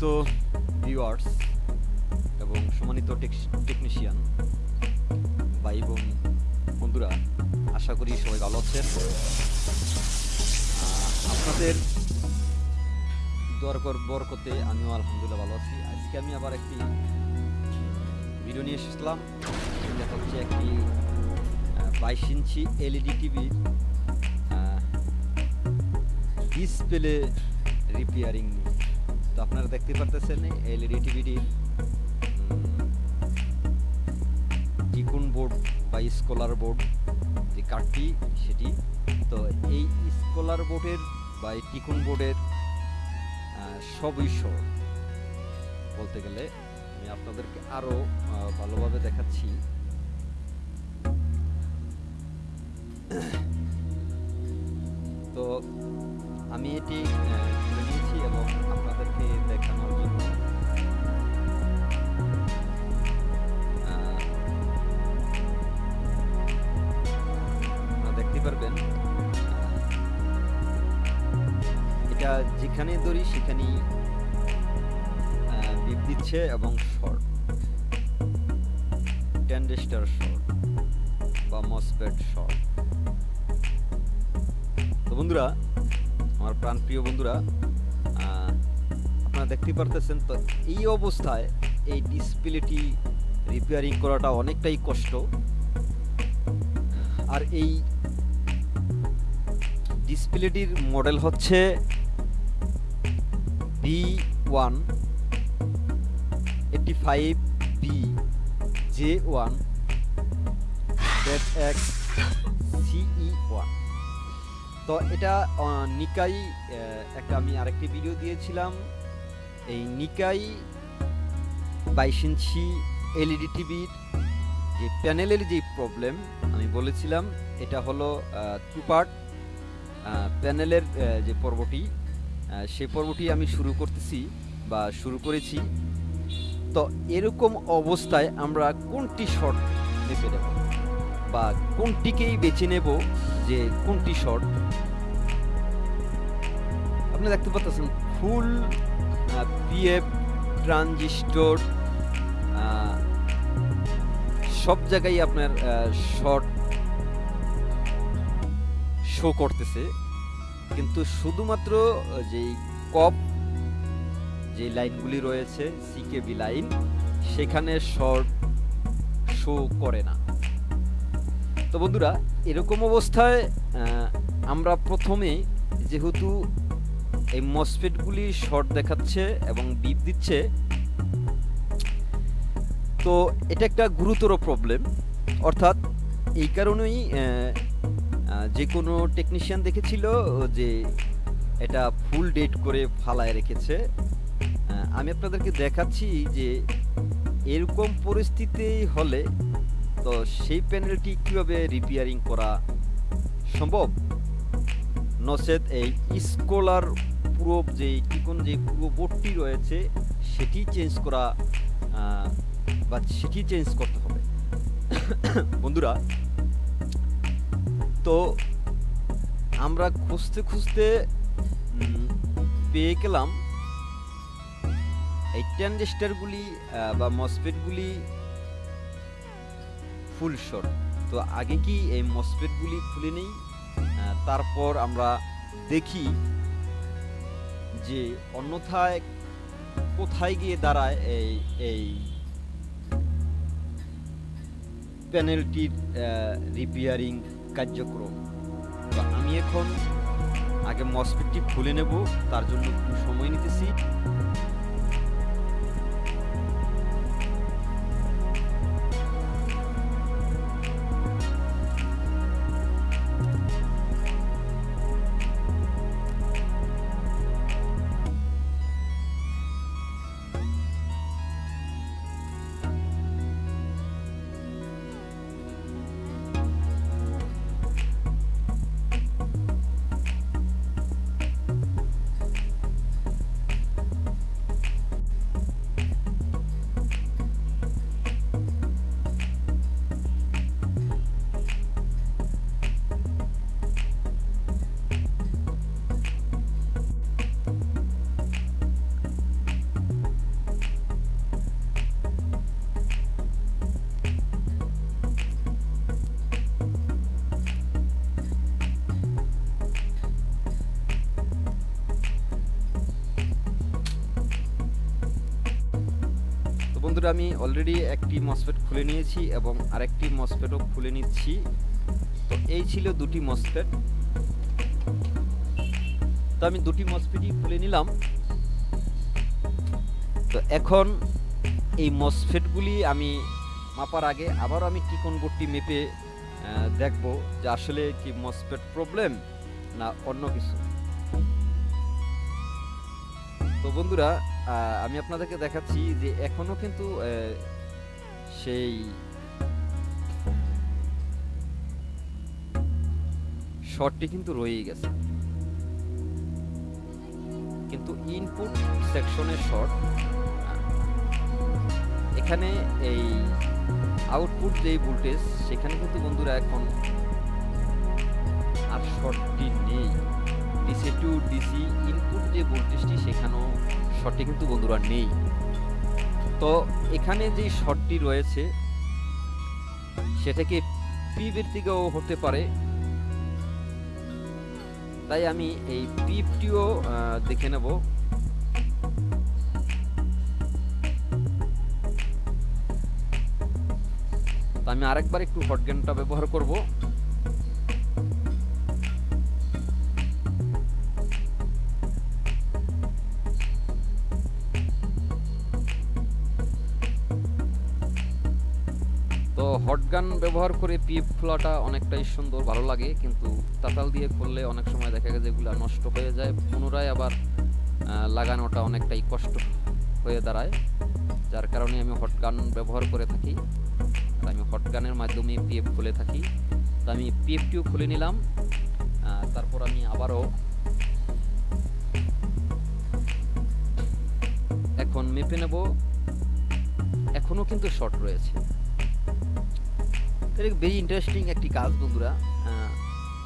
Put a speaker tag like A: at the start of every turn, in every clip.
A: সম্মানিত ভিউয়ার্স এবং সম্মানিত টেকনিশিয়ান ভাই বোন বন্ধুরা, আশা করি সবাই ভালো আছেন। আপনাদের দরকার বরকতে আমিও আলহামদুলিল্লাহ ভালো আছি। আজকে আমি আবার একটি ভিডিও নিয়ে এসেছিলাম। এটা হচ্ছে একটি বাইশ ইঞ্চি এলইডি টিভির ডিসপ্লে রিপেয়ারিং আপনারা দেখতে পারতেছেন এলইডি টিভিটির টিকুন বোর্ড বা স্কলার বোর্ড যে কার্ডটি, সেটি। তো এই স্কলার বোর্ডের বা এই টিকুন বোর্ডের সহ বলতে গেলে আমি আপনাদেরকে আরও ভালোভাবে দেখাচ্ছি। তো আমি এটি এবং আপনাদেরকে দেখানোর জন্য। দেখতে পারবেন এটা যেখানে ধরি সেখানেই বিপ দিচ্ছে এবং শর্ট। টেন্ডেস্টার শর্ট বা মসপেট শর্ট। তো বন্ধুরা, আমার প্রাণপ্রিয় বন্ধুরা দেখতে পারতেছেন, তো এই অবস্থায় এই ডিসপ্লেটি রিপেয়ারিং করাটা অনেকটাই কষ্ট। আর এই ডিসপ্লেটির মডেল হচ্ছে B one eighty five B J one CE one তো এটা নিকাই একটা আমি আরেকটি ভিডিও দিয়েছিলাম। এই নিকাই বাইশ ইঞ্চি এলইডি টিভির যে প্যানেলের যে প্রবলেম আমি বলেছিলাম, এটা হলো টু পার্ট প্যানেলের যে পর্বটি সেই পর্বটি আমি শুরু করতেছি বা শুরু করেছি। তো এরকম অবস্থায় আমরা কোনটি শর্ট মেপে নেব বা কোনটিকেই বেছে নেব যে কোনটি শর্ট আপনি দেখতে পাচ্ছেন ফুল পিএফ ট্রানজিস্টর সব জায়গায় আপনার শর্ট শো করতেছে। কিন্তু শুধুমাত্র যেই কপ যে লাইনগুলি রয়েছে সিকেবি লাইন, সেখানে শর্ট শো করে না। তো বন্ধুরা, এরকম অবস্থায় আমরা প্রথমে যেহেতু এই মসফেটগুলি শর্ট দেখাচ্ছে এবং বিপ দিচ্ছে। তো এটা একটা গুরুতর প্রবলেম অর্থাৎ এই কারণেই যে কোনো টেকনিশিয়ান দেখেছিল যে এটা ফুল ডেট করে ফালায় রেখেছে। আমি আপনাদেরকে দেখাচ্ছি যে এরকম পরিস্থিতি হলে তো সেই প্যানেলটি কীভাবে রিপেয়ারিং করা সম্ভব? নচেত এই স্কলার পুরো যে টিকন যে পুরো বোর্ডটি রয়েছে, সেটি চেঞ্জ করা বা সেটি চেঞ্জ করতে হবে। বন্ধুরা, তো আমরা খুঁজতে খুঁজতে পেয়ে গেলাম। এই ট্যান্ডেস্টারগুলি বা মসপেটগুলি ফুল শর্ট। তো আগে কি এই মসপেটগুলি খুলে নেই? তারপর আমরা দেখি যে অন্যথায় কোথায় গিয়ে দাঁড়ায় এই এই প্যানেলটির রিপেয়ারিং কার্যক্রম। তো আমি এখন আগে মসপিটটি খুলে নেব, তার জন্য একটু সময় নিতেছি। বন্ধুরা, আমি অলরেডি একটি মসফেট খুলে নিয়েছি এবং আরেকটি মসফেটও খুলে নিচ্ছি। তো এই ছিল দুটি মসফেট তো আমি দুটি মসফেটই খুলে নিলাম। তো এখন এই মসফেটগুলি আমি মাপার আগে আবার আমি টিকন বোর্ডটি মেপে দেখব যে আসলে কি মসফেট প্রবলেম না অন্য কিছু। তো বন্ধুরা আমি আপনাদেরকে দেখাচ্ছি যে এখনও কিন্তু সেই শর্টটি কিন্তু রয়েই গেছে। কিন্তু ইনপুট সেকশনের শর্ট এখানে এই আউটপুট যে ভোল্টেজ সেখানে কিন্তু বন্ধুরা এখন আর শর্টটি নেই। ডিসি টু ডিসি ইনপুট যে ভোল্টেজটি সেখানেও শর্টটি কিন্তু বন্ধুরা নেই। তো এখানে যে শটটি রয়েছে, সেটাকে পিবের থেকেও হতে পারে। তাই আমি এই পিপটিও দেখে নেব। আমি আরেকবার একটু হটগেনটা ব্যবহার করব। ব্যবহার করে পিএফ খোলাটা অনেকটাই সুন্দর, ভালো লাগে। কিন্তু তাতাল দিয়ে খুললে অনেক সময় দেখা যায় যেগুলো নষ্ট হয়ে যায়। পুনরায় আবার লাগানোটা অনেকটাই কষ্ট হয়ে দাঁড়ায়। যার কারণে আমি হটগান ব্যবহার করে থাকি। আমি হটগানের মাধ্যমে পিএফ খুলে থাকি। তো আমি পিএফটিও খুলে নিলাম। তারপর আমি আবারও এখন মেপে নেব। এখনও কিন্তু শর্ট রয়েছে। এটা ভেরি ইন্টারেস্টিং একটি কাজ বন্ধুরা।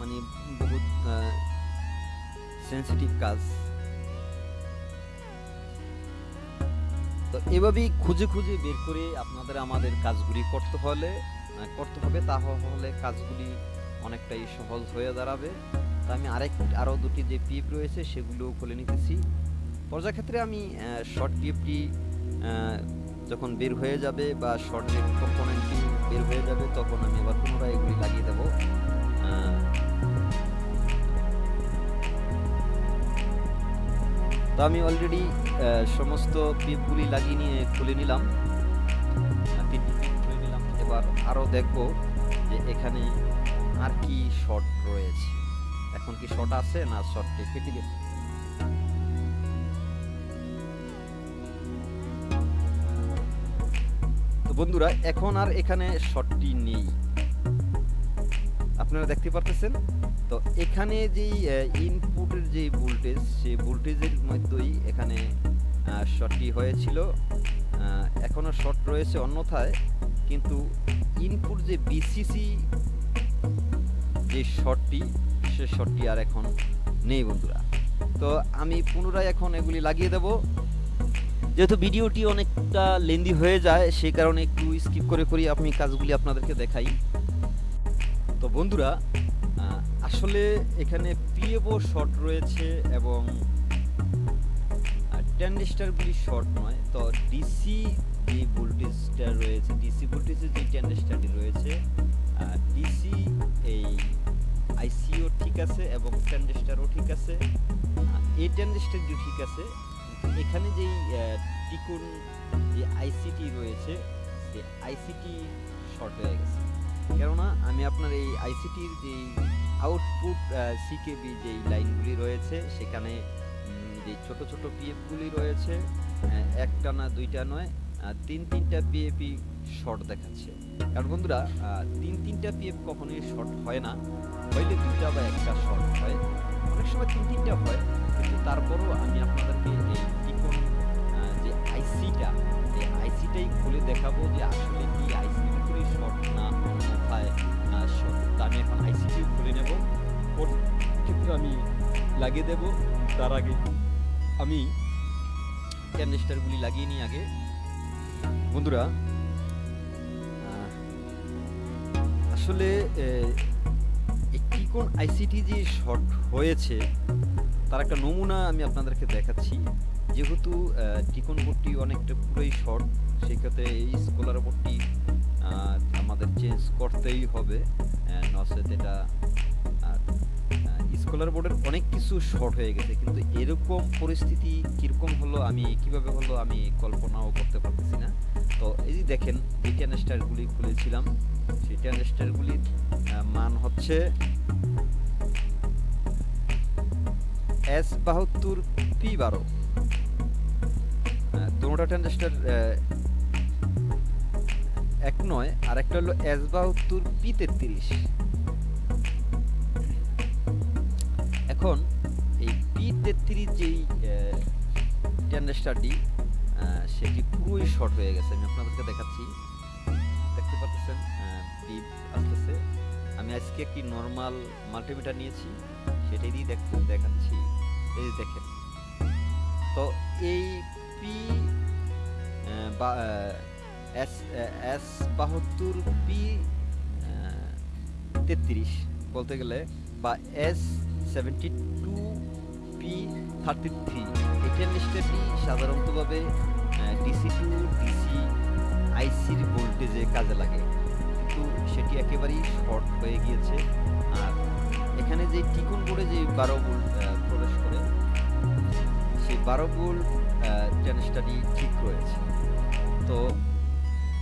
A: মানে বহুত সেন্সিটিভ কাজ। তো এভাবেই খুঁজে খুঁজে বের করে আপনাদের আমাদের কাজগুলি করতে হলে করতে হবে। তাহলে কাজগুলি অনেকটাই সহজ হয়ে দাঁড়াবে। তা আমি আরেক, আরও দুটি যে পিএফ রয়েছে সেগুলোও খুলে নিতেছি। পর্যাক্ষেত্রে আমি শর্ট পিএফটি যখন বের হয়ে যাবে বা শর্ট যে কম্পোনেন্টটি বের হয়ে যাবে, তখন আমি আবার পুনরায় এগুলি লাগিয়ে দেবো। তো আমি অলরেডি সমস্ত পিপগুলি লাগিয়ে নিয়ে খুলে নিলাম। খুলে নিলাম। এবার আরও দেখব যে এখানে আর কি শর্ট রয়েছে। এখন কি শর্ট আছে না শর্টটি কেটে গেছে? তো বন্ধুরা এখন আর এখানে শটটি নেই। আপনারা দেখতে পারতেছেন? তো এখানে যেই ইনপুটের যে ভোল্টেজ সেই ভোল্টেজের মধ্যেই এখানে শটটি হয়েছিল। আহ, এখনও শর্ট রয়েছে অন্যথায় কিন্তু ইনপুট যে বিসিসি যে শটটি সে শটটি আর এখন নেই বন্ধুরা। তো আমি পুনরায় এখন এগুলি লাগিয়ে দেব। যেহেতু ভিডিওটি অনেকটা লেন্দি হয়ে যায় সেই কারণে একটু স্কিপ করে করি, আমি কাজগুলি আপনাদেরকে দেখাই। তো বন্ধুরা আসলে এখানে পিএবও শর্ট রয়েছে এবং ট্যান্ডেস্টারগুলি শর্ট নয়, তো ডিসি যে ভোল্টেজটা রয়েছে ডিসি ভোল্টেজের যে ট্যান্ডেস্টারটি রয়েছে ডিসি এই আইসিও ঠিক আছে এবং ট্যান্ডেস্টারও ঠিক আছে এই ট্যান্ডেস্টারটিও ঠিক আছে এখানে যেই টিকুন যে আইসিটি রয়েছে, সেই আইসিটি শর্ট হয়ে গেছে। কেননা আমি আপনার এই আইসিটির যেই আউটপুট সিকেবি যেই লাইনগুলি রয়েছে, সেখানে যে ছোট ছোট পিএফগুলি রয়েছে একটা না দুইটা নয় তিন তিনটা পিএপি শর্ট দেখাচ্ছে। কারণ বন্ধুরা তিন তিনটা পিএফ কখনোই শর্ট হয় না। হয়তো দুইটা বা একটা শর্ট হয়। অনেক সময় তিন তিনটা হয় কিন্তু তারপরও আমি আপনাদেরকে এই আহ, যে আইসিটা এই আইসিটাই খুলে দেখাবো যে আসলে কি আইসি ভিতরে শর্ট না অন্যথায় শর্ট আমি এখন আইসিটিও খুলে নেব। ওর আমি লাগিয়ে দেব। তার আগে আমি ক্যানিস্টারগুলি লাগিয়ে নিই আগে। বন্ধুরা আসলে একটি কোন আইসিটি যে শর্ট হয়েছে তার একটা নমুনা আমি আপনাদেরকে দেখাচ্ছি। যেহেতু টিকন বোর্ডটি অনেকটা পুরোই শর্ট, সেক্ষেত্রে এই স্কলার বোর্ডটি আমাদের চেঞ্জ করতেই হবে। নচেত এটা স্কলার বোর্ডের অনেক কিছু শর্ট হয়ে গেছে, কিন্তু এরকম পরিস্থিতি কীরকম হলো, আমি কীভাবে হলো, আমি কল্পনাও করতে পারতেছি না। তো এই যে দেখেন, যে ট্যানেস্টারগুলি খুলেছিলাম, সেই ট্যানেস্টারগুলির মান হচ্ছে এস বাহাত্তর পি বারো। দুটা ট্যানেস্টার এক নয়, আর একটা হলো এস বাহাত্তর পি তেত্রিশ। এখন এই পি তেত্রিশ যেই ট্যান্ডেস্টারটি সেটি পুরোই শর্ট হয়ে গেছে? আমি আপনাদেরকে দেখাচ্ছি। দেখতে পাচ্ছেন আসতেছে। আমি আজকে একটি নর্মাল মাল্টিমিটার নিয়েছি। সেটাই দেখাচ্ছি। এই যে দেখেন। তো এই পি এস এস বাহাত্তর পি তেত্রিশ বলতে গেলে, বা S seventy two P thirty three এই ট্রানজিস্টারটি সাধারণতভাবে ডিসি টু ডিসি আইসির ভোল্টেজে কাজে লাগে। কিন্তু সেটি একেবারেই শর্ট হয়ে এখানে যে টিকুন বোর্ডে যে বারো ভোল্ট প্রবেশ করে, সেই বারো ভোল্ট ট্রানজিস্টারটি ঠিক রয়েছে। তো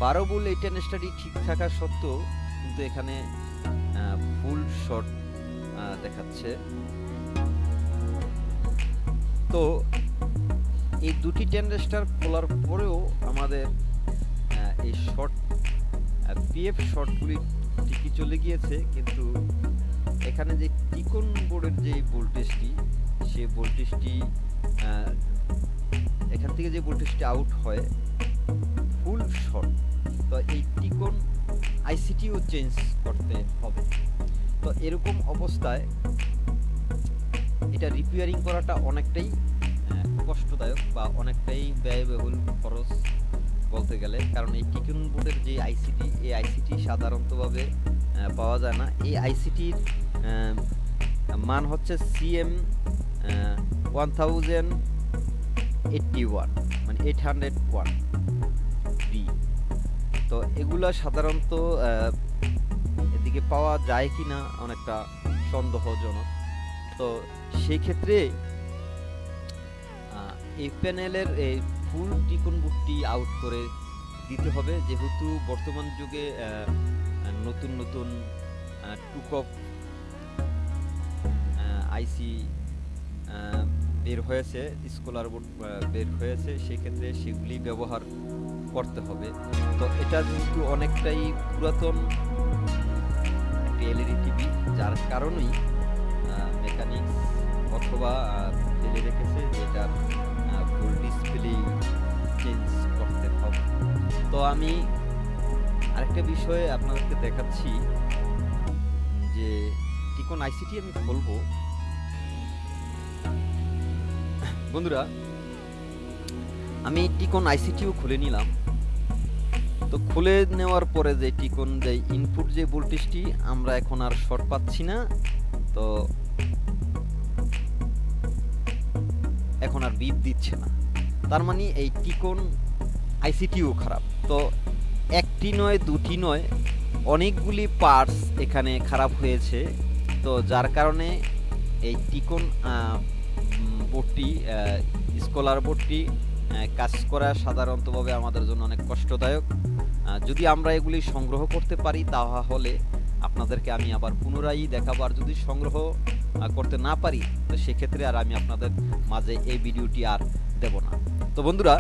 A: বারো ভোল্ট এই ট্রানজিস্টারটি ঠিক থাকা সত্ত্বেও কিন্তু এখানে ফুল শট দেখাচ্ছে। তো এই দুটি ট্যান্ডেস্টার খোলার পরেও আমাদের এই শর্ট পিএফ শর্টগুলি ঠিকই চলে গিয়েছে, কিন্তু এখানে যে টিকন বোর্ডের যে ভোল্টেজটি সেই ভোল্টেজটি এখান থেকে যে ভোল্টেজটি আউট হয় ফুল শর্ট তো এই টিকন আইসিটিও চেঞ্জ করতে হবে। তো এরকম অবস্থায় এটা রিপেয়ারিং করাটা অনেকটাই কষ্টদায়ক বা অনেকটাই ব্যয়বহুল খরচ বলতে গেলে। কারণ এই টিকুন বোর্ডের যে আইসিটি এই আইসিটি সাধারণতভাবে পাওয়া যায় না। এই আইসিটির মান হচ্ছে CM one thousand eighty one মানে এইট হান্ড্রেড ওয়ান বি তো এগুলা সাধারণত এদিকে পাওয়া যায় কি না অনেকটা সন্দেহজনক। তো সেই ক্ষেত্রে এই প্যানেলের এই ফুল টিকন বুটটি আউট করে দিতে হবে। যেহেতু বর্তমান যুগে নতুন নতুন টুকপ আইসি বের হয়েছে স্কলার বোর্ড বের হয়েছে, সেক্ষেত্রে সেগুলি ব্যবহার করতে হবে। তো এটা যেহেতু অনেকটাই পুরাতন এলইডি টিভি যার কারণেই মেকানিক্স অথবা ফেলে রেখেছে যে এটার ফুল ডিসপ্লে চেঞ্জ করতে হবে। তো আমি আরেকটা বিষয়ে আপনাদেরকে দেখাচ্ছি যে টিকন আইসিটি আমি খুলবো? বন্ধুরা, আমি টিকন আইসিটিও খুলে নিলাম। তো খুলে নেওয়ার পরে যে টিকন যে ইনপুট যে ভোল্টেজটি আমরা এখন আর শর্ট পাচ্ছি না। তো এখন আর বিপ দিচ্ছে না। তার মানে এই টিকন আইসিটিও খারাপ। তো একটি নয়, দুটি নয়, অনেকগুলি পার্টস এখানে খারাপ হয়েছে। তো যার কারণে এই টিকন বোর্ডটি স্কলার বোর্ডটি কাজ করা সাধারণতভাবে আমাদের জন্য অনেক কষ্টদায়ক। যদি আমরা এগুলি সংগ্রহ করতে পারি, তাহলে আপনাদেরকে আমি আবার পুনরায় দেখাবো। আর যদি সংগ্রহ করতে না পারি, তো সেক্ষেত্রে আর আমি আপনাদের মাঝে এই ভিডিওটি আর দেব না। তো বন্ধুরা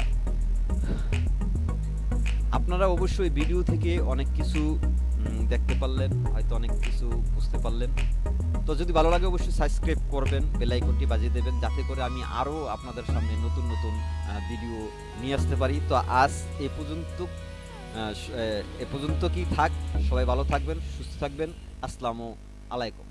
A: আপনারা অবশ্যই ভিডিও থেকে অনেক কিছু দেখতে পারলেন, হয়তো অনেক কিছু বুঝতে পারলেন। তো যদি ভালো লাগে অবশ্যই সাবস্ক্রাইব করবেন বেল আইকনটি বাজিয়ে দেবেন, যাতে করে আমি আরও আপনাদের সামনে নতুন নতুন ভিডিও নিয়ে আসতে পারি। তো আজ এ পর্যন্ত এ পর্যন্ত কি থাক? সবাই ভালো থাকবেন, সুস্থ থাকবেন। আসসালামু আলাইকুম।